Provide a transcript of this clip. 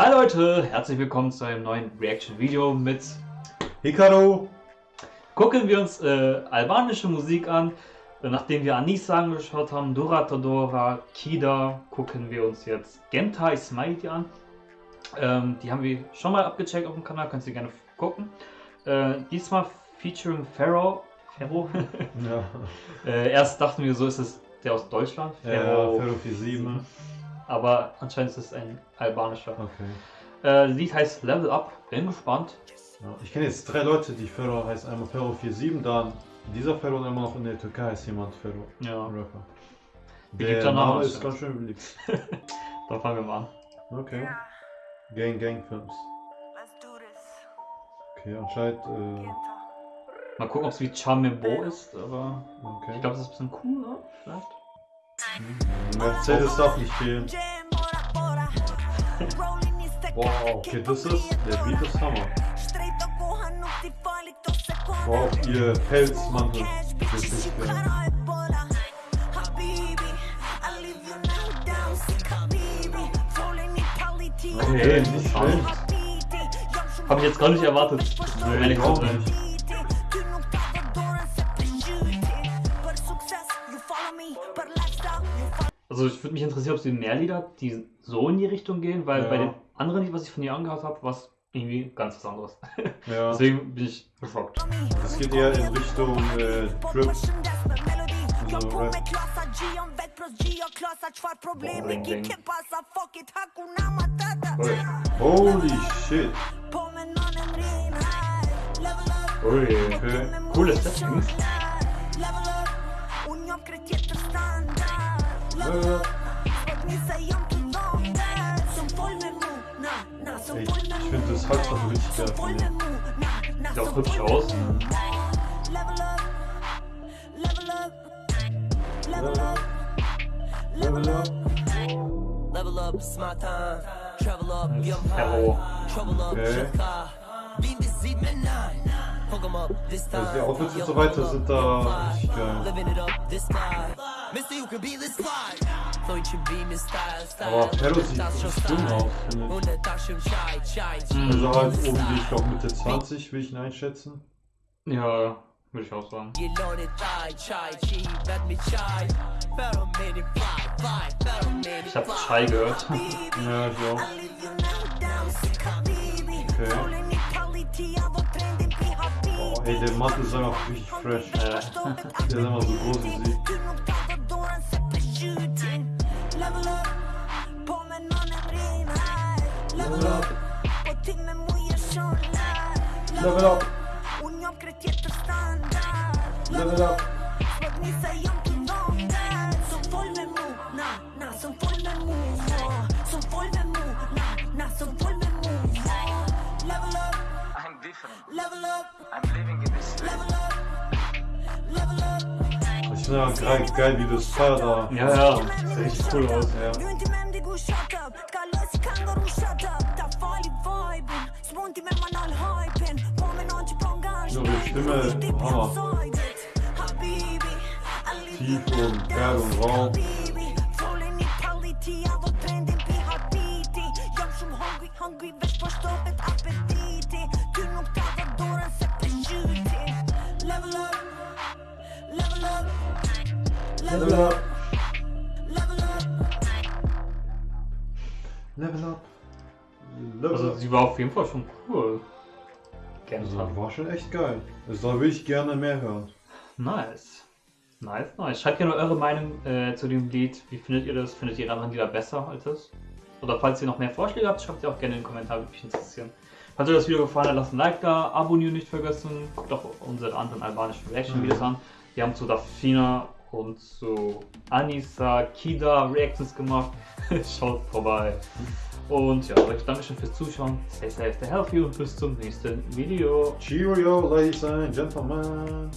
Hi Leute, herzlich willkommen zu einem neuen Reaction-Video mit Hikaru! Gucken wir uns äh, albanische Musik an. Nachdem wir Anissa angeschaut haben, Dora Todora, Kida, gucken wir uns jetzt Gentai Smiley an. Ähm, die haben wir schon mal abgecheckt auf dem Kanal, könnt ihr gerne gucken. Äh, diesmal featuring Pharaoh. Pharaoh? Ja. äh, erst dachten wir, so ist es der aus Deutschland. Ja, Pharaoh 47. Aber anscheinend ist es ein albanischer. Okay. Äh, Lied heißt Level Up. Bin gespannt. Ja. Ich kenne jetzt drei Leute, die Pharaoh heißt. Einmal Pharaoh 47, dann dieser Pharaoh und einmal noch in der Türkei ist jemand Pharaoh. Ja. Rapper. Beliebter Der Name ist ganz schön beliebt. Dann fangen wir mal an. Okay. Gang Gang Films. Okay, anscheinend. Äh, Mal gucken, ob es wie Charmebo ist, aber okay. ich glaube, das ist ein bisschen cool, ne? Vielleicht. Mercedes darf nicht fehlen. Wow, okay, das ist. Der Beat ist Hammer. Wow, ihr Pelzmantel. Das ist geil. Okay, nicht schlecht. Hab ich jetzt gar nicht erwartet. Nee, Ehrlich ich auch gesagt. Also ich würde mich interessieren, ob sie mehr Lieder, die so in die Richtung gehen, weil Ja. bei den anderen Lied, was ich von ihr angehört habe, war es irgendwie ganz was anderes. Ja. Deswegen bin ich geschockt. Es geht eher in Richtung äh, Trip. Jo So, po rap. me klasa Gjion vet pros Gjio klasa Qfar problemi Bling, ki bling. ke pasa Fuck it hakuna matata Holy shit. Ui, Okay. Cooles Setting. Ich finde das halt me mu Na, na, Sieht auch hübsch aus. Level up Level up Level up Level up Level up, it's my time. Travel up, get high. Trouble up, shift car. Beat the seat, man, nine. Hook 'em up, this time. Die Outfits und so weiter sind da richtig geil. Aber Pharaoh sieht Das schon richtig dumm Style. aus, finde ich. Also halt oben die, ich glaube Mitte 20 will ich ihn einschätzen. Ja, würde ich auch sagen. Ich habe fly. Chai gehört. Ja, ich auch. Okay. Oh, ey, der Mantel ist einfach richtig fresh. Äh, Der ist einfach so groß wie sie. Mu oh. Level up, I'm different. level up, I'm living in this level up Level up Ich finde ja geil, geil, wie das Feuer da. Ja, ja, sieht richtig cool aus. Ja. Ta dhe dorën se përgjyti Level up Level up Level up. Level up Level up. Level Also sie war auf jeden Fall schon cool. Also, Gentai. war schon echt geil. Also, da will ich gerne mehr hören. Nice. Nice, nice. Schreibt gerne eure Meinung äh, zu dem Lied. Wie findet ihr das? Findet ihr anderen Lieder besser als das? Oder falls ihr noch mehr Vorschläge habt, schreibt sie auch gerne in den Kommentaren, würde mich interessieren. Falls euch das Video gefallen hat, lasst ein Like da, abonnieren nicht vergessen. Guckt auch unsere anderen albanischen Reaction-Videos an. Wir haben zu Dafina und zu Anissa, Kida Reactions gemacht. Schaut vorbei. Und ja, euch Dankeschön fürs Zuschauen. Stay safe, stay healthy und bis zum nächsten Video. Cheerio, ladies and gentlemen.